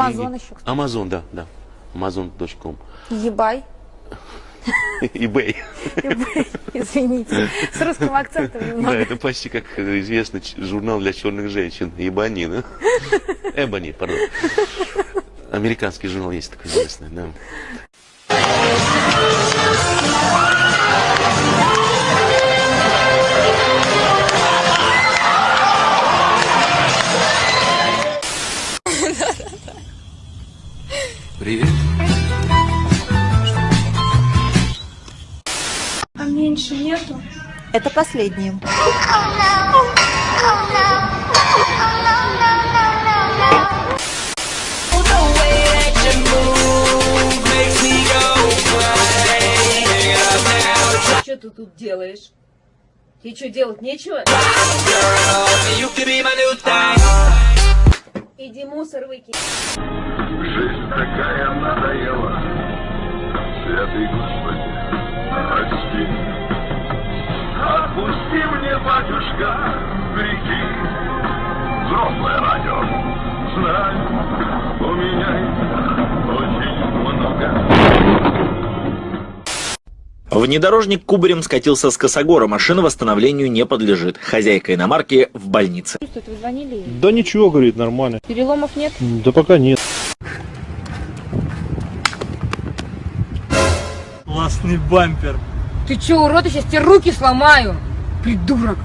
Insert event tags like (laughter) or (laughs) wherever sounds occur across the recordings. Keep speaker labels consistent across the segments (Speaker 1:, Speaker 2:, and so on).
Speaker 1: Амазон еще.
Speaker 2: Амазон, да, да. Amazon.com.
Speaker 1: Ебай. (laughs)
Speaker 2: eBay.
Speaker 1: eBay, Извините. С русским акцентом
Speaker 2: Да,
Speaker 1: немного.
Speaker 2: это почти как известный журнал для черных женщин. Ебани, да? (laughs) Эбони, пардон. Американский журнал есть такой известный, да. (laughs)
Speaker 3: Привет.
Speaker 4: А меньше нету?
Speaker 1: Это последнее.
Speaker 5: Что ты тут делаешь? Тебе что, делать нечего? Иди мусор выкинь.
Speaker 6: Жизнь такая надоела. Святый Господи, прости. Отпусти мне, батюшка, грехи. Взрослое радио. Знаю, у меня очень много.
Speaker 7: Внедорожник кубарем скатился с косогора, машина восстановлению не подлежит. Хозяйка иномарки в больнице.
Speaker 1: Вы звонили?
Speaker 8: Да ничего, говорит, нормально.
Speaker 1: Переломов нет?
Speaker 8: Да пока нет.
Speaker 9: Классный бампер.
Speaker 5: Ты че, урод, я сейчас тебе руки сломаю. Придурок.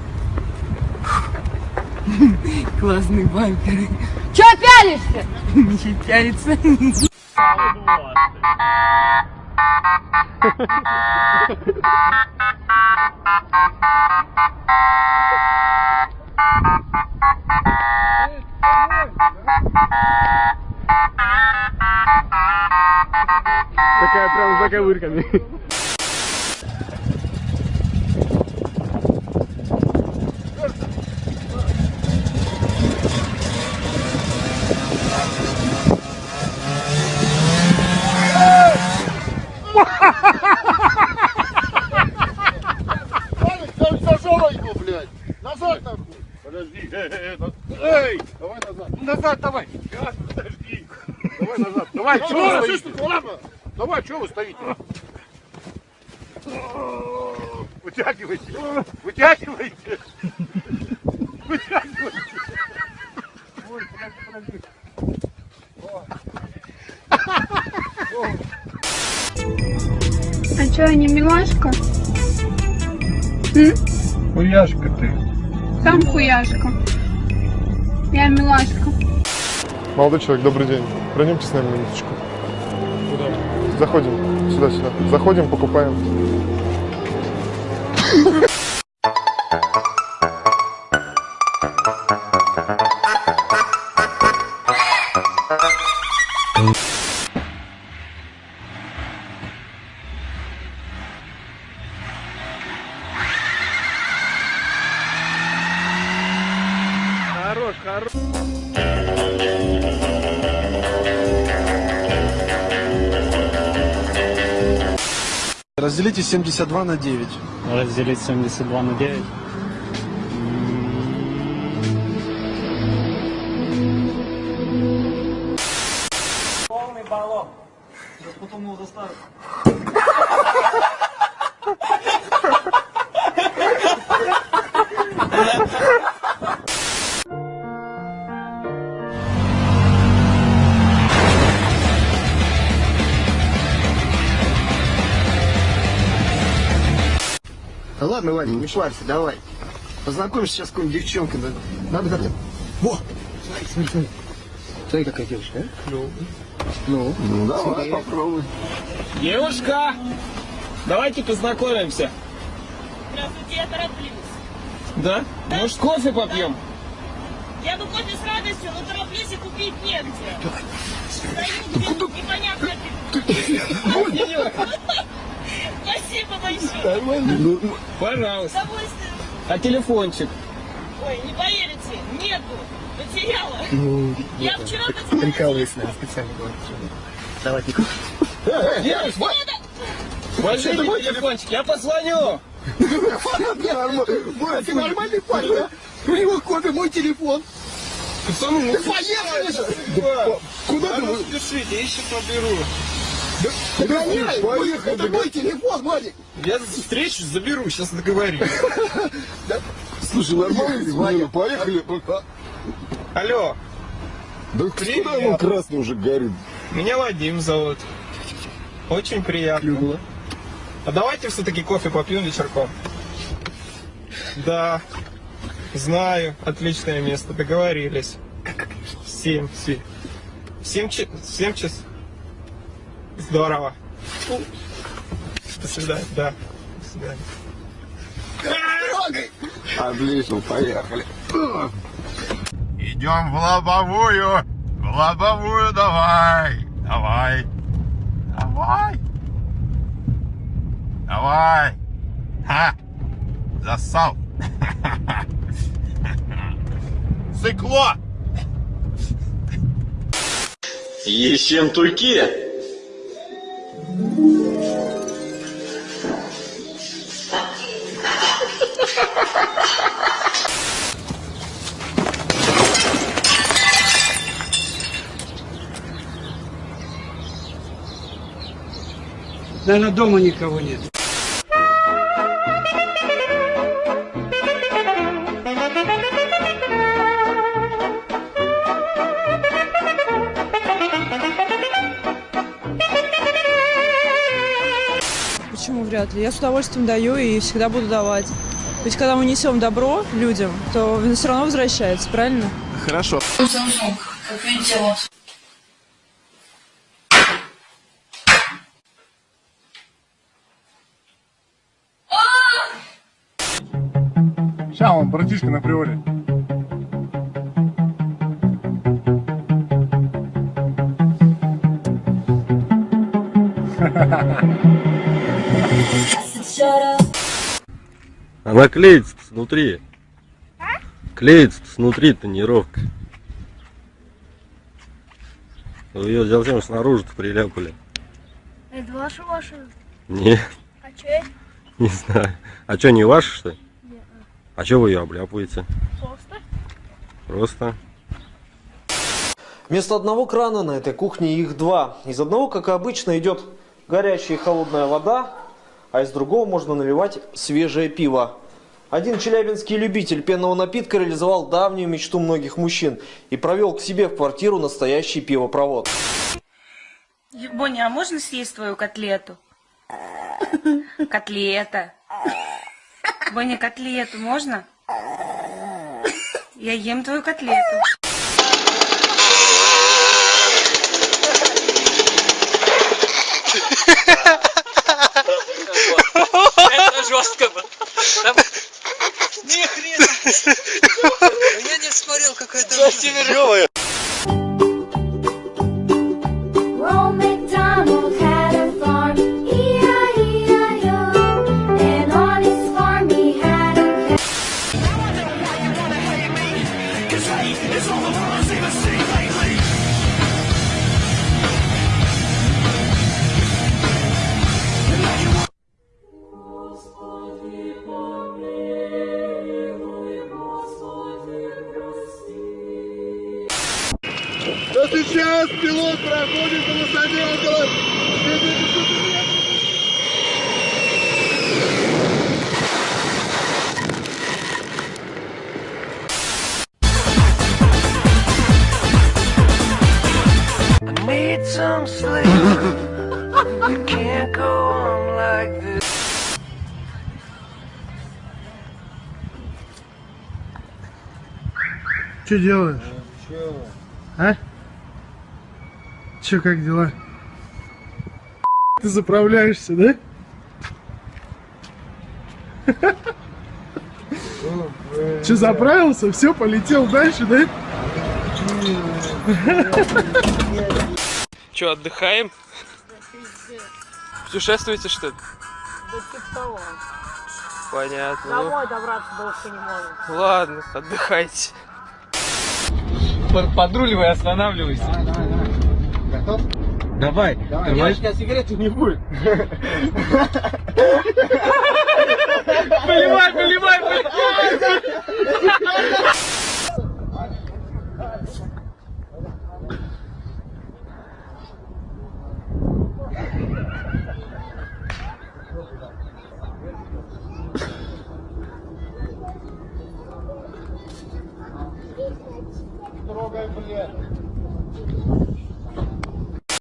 Speaker 5: Классный бампер. Че пялишься? (laughs) Ничего пялится.
Speaker 8: Такая прям за
Speaker 6: Эй, давай назад. Назад давай. Подожди. Давай назад. Давай, что вы стоите? Давай, что вы стоите? Вытягивайте. Вытягивайте. Вытягивайте. Ой, подожди, подожди.
Speaker 4: А что, не милашка? М?
Speaker 6: Хуяшка ты.
Speaker 4: Сам хуяшка. Я милашка.
Speaker 8: Молодой человек, добрый день. Пройдемте с нами минуточку. Куда? Заходим. Сюда-сюда. Заходим, покупаем.
Speaker 9: Хорош.
Speaker 10: Разделите 72 на 9.
Speaker 9: Разделить 72 на 9. Полный баллон. Сейчас потом его заставят. (laughs)
Speaker 10: Да ладно, Вадик, не парься, давай. Познакомишься сейчас с какой-нибудь девчонкой. да. Надо как-то... Во! Смотри, смотри, смотри. Смотри, какая девушка, а? Ну. Ну, ну давай, попробуй.
Speaker 9: Девушка, давайте познакомимся.
Speaker 5: Здравствуйте, я тороплюсь.
Speaker 9: Да? Может, кофе попьем?
Speaker 5: Я бы кофе с радостью, но тороплюсь и купить негде. Стою где непонятно Спасибо большое.
Speaker 10: Ну,
Speaker 9: Пожалуйста.
Speaker 5: Удовольствие.
Speaker 9: А телефончик?
Speaker 5: Ой, не поверите, нету. Потеряла.
Speaker 10: ну,
Speaker 5: Я вчера потеряла.
Speaker 10: прикалывайся, наверное, специально. Давай, Нику.
Speaker 9: Девушка, возьмите мой телефончик, я позвоню. (laughs)
Speaker 10: Боря, ты нормальный парень, да? У него кофе, мой телефон. Пацаны, ну поехали же! Куда ты? вы-
Speaker 9: Спешите, ищу поберу.
Speaker 10: Догоняй! Поехали! Это мой телефон, Владик!
Speaker 9: Я встречу заберу, сейчас договорюсь. (laughs)
Speaker 10: Слушай, нормально, поехали.
Speaker 9: Алло,
Speaker 10: Да куда оно красный уже горит?
Speaker 9: меня Вадим зовут. Очень приятно. А давайте все-таки кофе попьем вечерком. Да, знаю, отличное место, договорились. Семь, семь. Семь, семь час. Здорово. До свидания, да. До свидания.
Speaker 10: Отлично, поехали.
Speaker 6: Идем в лобовую. В лобовую давай. Давай. Давай. Давай. Ха. Засал. Цикло.
Speaker 7: Ессентуки!
Speaker 9: Наверное, дома никого нет.
Speaker 3: Почему вряд ли? Я с удовольствием даю и всегда буду давать. Ведь когда мы несем добро людям, то все равно возвращается, правильно?
Speaker 9: Хорошо.
Speaker 8: Ща он, братишка на приоре.
Speaker 11: Она клеится снутри. Клеится снутри тонировка. Вы ее зачем снаружи-то приляпали?
Speaker 4: Это ваша машина?
Speaker 11: Не,
Speaker 4: А это?
Speaker 11: не знаю. А что, не ваша, что ли? А что вы ее обляпываете?
Speaker 4: Просто?
Speaker 11: Просто.
Speaker 12: Вместо одного крана на этой кухне их два. Из одного, как и обычно, идет горячая и холодная вода, а из другого можно наливать свежее пиво. Один челябинский любитель пенного напитка реализовал давнюю мечту многих мужчин и провел к себе в квартиру настоящий пивопровод.
Speaker 5: Боня, а можно съесть твою котлету? (laughs) Котлета. Боня, котлету можно? Я ем твою котлету.
Speaker 6: Сейчас пилот проходит по высоте около 70 метров.
Speaker 9: Need some sleep. Can't go on like this.
Speaker 8: Что делаешь? А? Че, как дела? Ты заправляешься, да? Че, заправился? Все, полетел дальше, да?
Speaker 9: Че, отдыхаем? Путешествуете, что ли? Понятно.
Speaker 1: Домой добраться долго не можем.
Speaker 9: Ладно, отдыхайте. Подруливай, останавливайся.
Speaker 10: Готов?
Speaker 9: Давай.
Speaker 10: Девочка, а сигареты не будет.
Speaker 9: Поливай, поливай, поливай. (laughs)